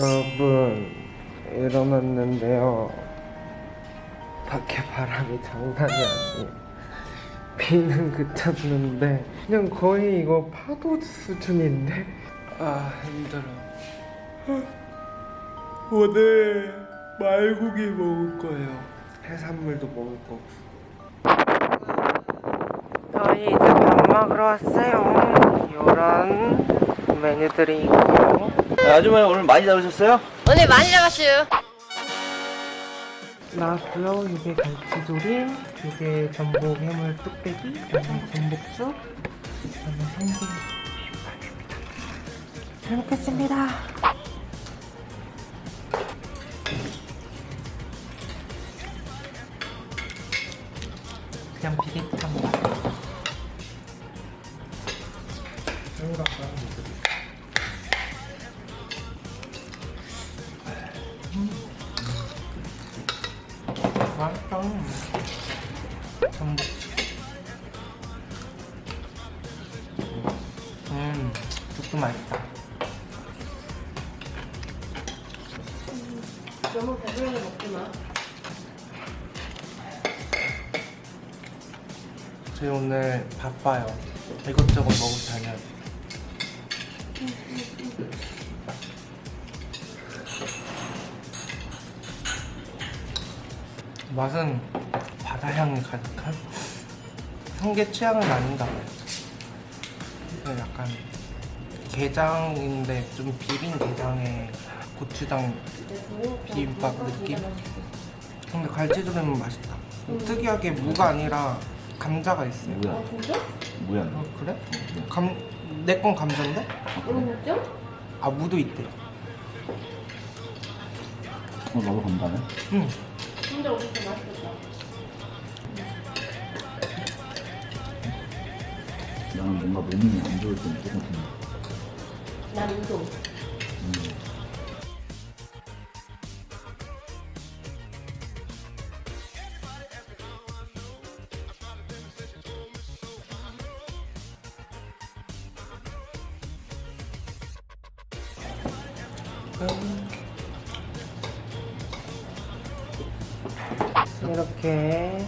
여러분 일어났는데요. 밖에 바람이 장난이 아니에요. 비는 그쳤는데 그냥 거의 이거 파도 수준인데? 아 힘들어. 오늘 말고기 먹을 거예요. 해산물도 먹을 거고 저희 이제 밥 먹으러 왔어요. 이런 메뉴들이 있고요 네, 아주머니 오늘 많이 잡으셨어요? 오늘 많이 잡았어요. 나왔고요. 이게 갈치조림, 이게 전복 해물 뚝배기, 전복죽, 그다음에 비빔밥입니다. 잘 먹겠습니다. 그냥 비릿한 맛. 맛있다. 전복. 음, 죽도 맛있다. 너무 배불리 먹지 마. 저희 오늘 바빠요. 이것저것 먹고 다녀요. 맛은 바다 향이 가득한 성게 취향은 아닌가 봐요. 약간 게장인데 좀 비린 게장에 고추장 비빔밥 느낌? 근데 갈치조림은 맛있다. 특이하게 무가 아니라 감자가 있어요. 뭐야? 뭐야? 어, 그래? 감, 내 건 감자인데? 뭐죠? 아, 무도 있대. 어, 너도 건다네? 응. 근데 어디서 맛있겠다. 나는 뭔가 몸이 안 좋을 때 무조건 건다. 난 우동. 이렇게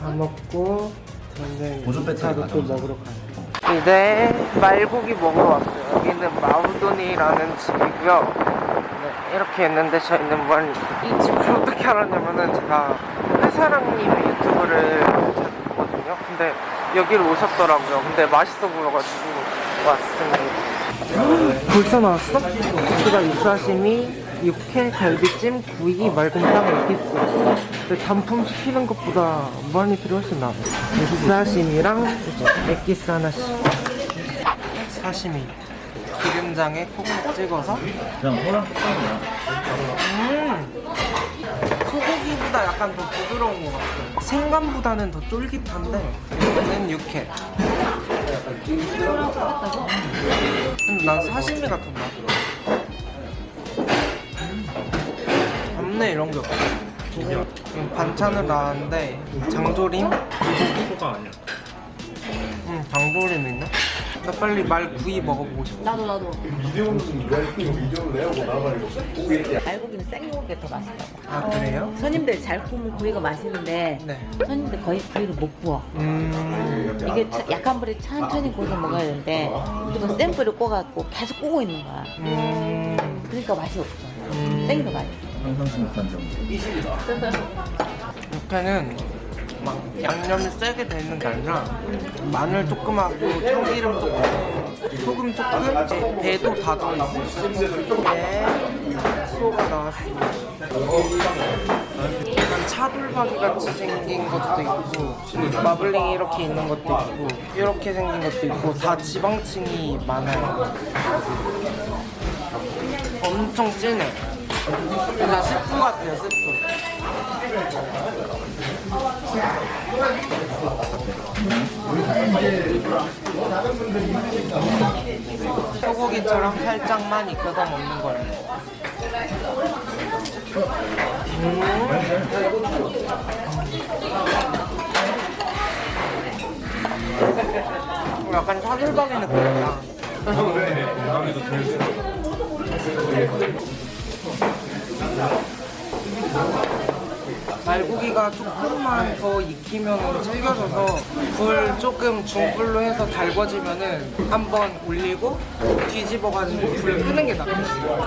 다 먹고 저는 보조 배터리 차로 또. 먹으러 가요. 이제 말고기 먹으러 왔어요. 여기는 마우돈이라는 집이고요. 네, 이렇게 있는데 저희는 뭘이 집을 어떻게 알았냐면은 제가 회사랑님 유튜브를 자주 보거든요. 근데 여기를 오셨더라고요. 근데 맛있어 보여가지고 왔습니다. 벌써 나왔어? 고기가 육사시미, 육회, 갈비찜, 구이, 맑은 땅, 에기스. 근데 단품 시키는 것보다 많이 필요하신 나아요. 육사시미랑 이제 에기스 하나씩. 사시미. 기름장에 콕콕 찍어서. 그냥 소랑 똑같냐? 음! 소고기보다 약간 더 부드러운 것 같아요. 생감보다는 더 쫄깃한데, 이거는 육회. 근데 난 사시미가 더 나더라. 잡내 이런 게 없어. 지금 반찬을 나왔는데 장조림? 소가 아니야. 응, 장조림 있네. 나 빨리 말구이 먹어보고 싶어. 나도 나도. 알고기는 생고기가 더 맛있다고. 아 그래요? 손님들 잘 구우면 구이가 맛있는데 네. 손님들 거의 구이를 못 구워. 음. 이게 차- 약한 불에 천천히 구워서 먹어야 되는데 우리가 센 불을 구워갖고 계속 구우고 있는 거야. 음. 그러니까 맛이 없어. 음. 더 맛있어. 못한 점. 육회는 막 양념이 세게 되는 게 아니라 마늘 조금하고 참기름 조금 소금 조금 배도 다 들어있어요. 네 소가 나왔습니다 약간 차돌박이 같이 생긴 것도 있고 마블링 이렇게 있는 것도 있고 이렇게 생긴 것도 있고 다 지방층이 많아요. 엄청 진해 그냥 스프 같아요 스프 소고기처럼 살짝만 익혀서 먹는 거예요. 음. 약간 차돌박이 느낌이다. 말고기가 조금만 더 익히면 챙겨져서 불 조금 중불로 해서 달궈지면은 한번 올리고 뒤집어가지고 불을 끄는 게 낫겠어요.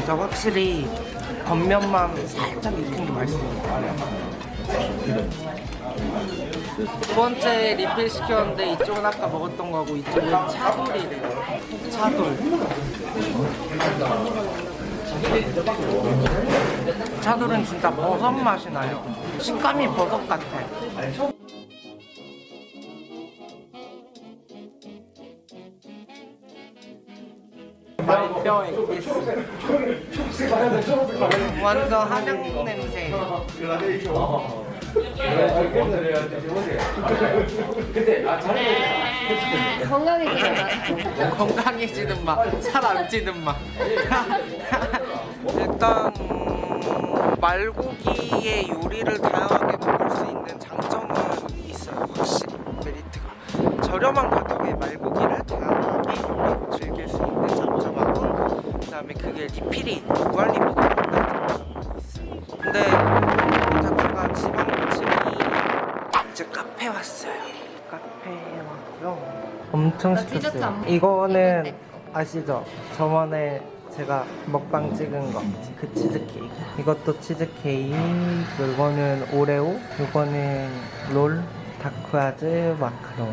진짜 확실히 겉면만 살짝 익힌 게 맛있어요. 두 번째 리필 시켰는데 이쪽은 아까 먹었던 거고 이쪽은 차돌이래요. 차돌. 차돌은 진짜 버섯 맛이 나요. 식감이 버섯 같아. 말뼈 엑기스. 완전 한약 냄새. 건강해지는 맛. 건강해지는 맛, 살안 찌는 맛. 일단 음, 말고기의 요리를 다양하게 먹을 수 있는 장점은 있어요. 확실히 메리트가 저렴한 가격에 말고기를 다양하게 요리로 즐길 수 장점하고 그 다음에 그게 리필이 무한 리필이 된다는 장점이 있어요. 근데 자체가 지방 음식이 이제 카페 왔어요. 카페에 왔고요. 엄청 시켰어요. 이거는. 아시죠? 저번에 제가 먹방 찍은 거 그 치즈케이크 이것도 치즈케이크 이거는 오레오 이거는 롤 다크아즈 마카롱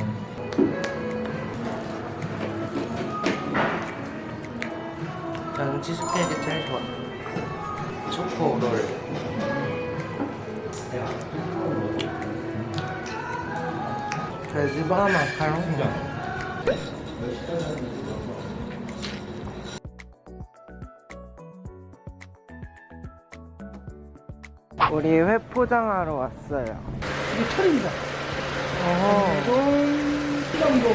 저는 치즈케이크 제일 좋아 초코 롤 돼지바 마카롱 우리 회 포장하러 왔어요. 이게 철입니다. 어허. 피감돔,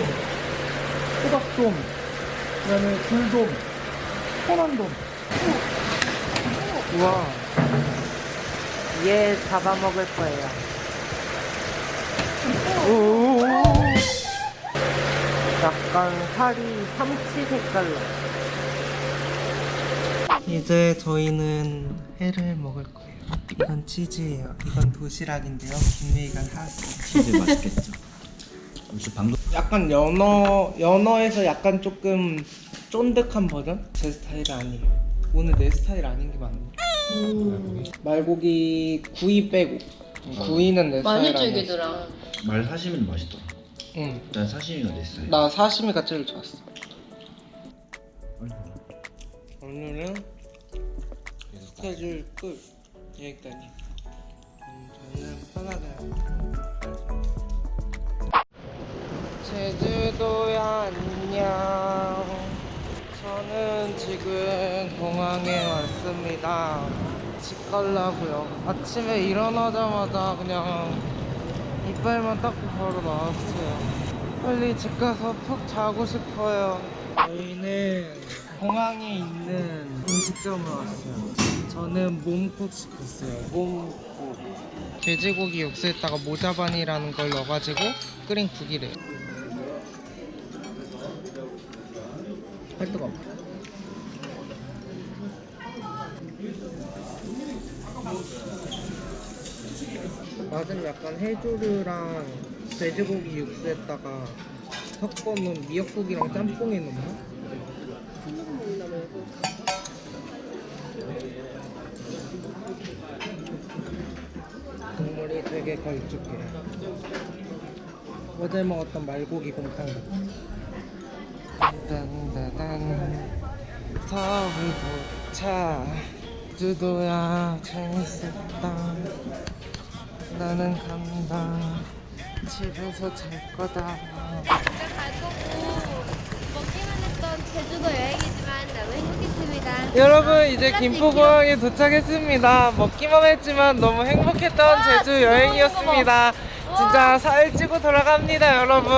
호박돔, 그 다음에 굴돔, 호남돔. 우와. 얘 잡아먹을 거예요. 오. 약간 살이 삼치 색깔로. 이제 저희는 회를 먹을 거예요. 이건 치즈예요. 이건 도시락인데요. 김미희가 사왔어요. 치즈 맛있겠죠. 역시 방금 약간 연어 연어에서 약간 조금 쫀득한 버전? 제 스타일이 아니에요. 오늘 내 스타일 아닌 게 맞네. 말고기 구이 빼고 구이는 내 많이 스타일 아니야. 질기더라. 말 사시미는 맛있더라. 응. 난 사시미가 내 스타일. 나 사시미가 제일 좋았어. 오늘은 스케줄 끝. 여기까지. 음, 저는 편하게. 제주도 안녕. 저는 지금 공항에 왔습니다. 집 가려고요. 아침에 일어나자마자 그냥 이빨만 닦고 바로 나왔어요. 빨리 집 가서 푹 자고 싶어요. 저희는 공항에 있는 음식점을 왔어요. 저는 몸국 시켰어요. 몸국. 돼지고기 육수에다가 모자반이라는 걸 넣어가지고 끓인 국이래요. 할 뜨거. 맛은 약간 해조류랑 돼지고기 육수에다가 섞어놓은 미역국이랑 짬뽕에 넣나? 국물이 되게 걸쭉해. 어제 먹었던 말고기 곰탕 같아. 딴따단 서울 도착 주도야 재밌었다 나는 간다 집에서 잘 거다 집에 갈 거고 먹기만 했던 제주도 여행이지만 너무 행복했습니다. 여러분 이제 김포공항에 도착했습니다. 먹기만 했지만 너무 행복했던 제주 여행이었습니다. 진짜 살 찌고 돌아갑니다 여러분.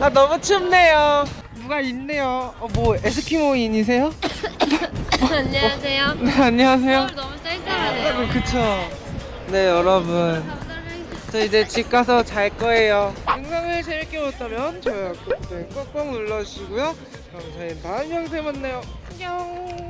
아 너무 춥네요 누가 있네요. 어, 뭐 에스키모인이세요? 안녕하세요. 네, 안녕하세요. 서울 너무 쌀쌀하네요. 그쵸. 네, 여러분. 저 이제 집 가서 잘 거예요. 영상을 재밌게 보셨다면 좋아요, 구독 버튼 꽉꽉 눌러주시고요. 그럼 저희 다음 영상에 만나요. 안녕.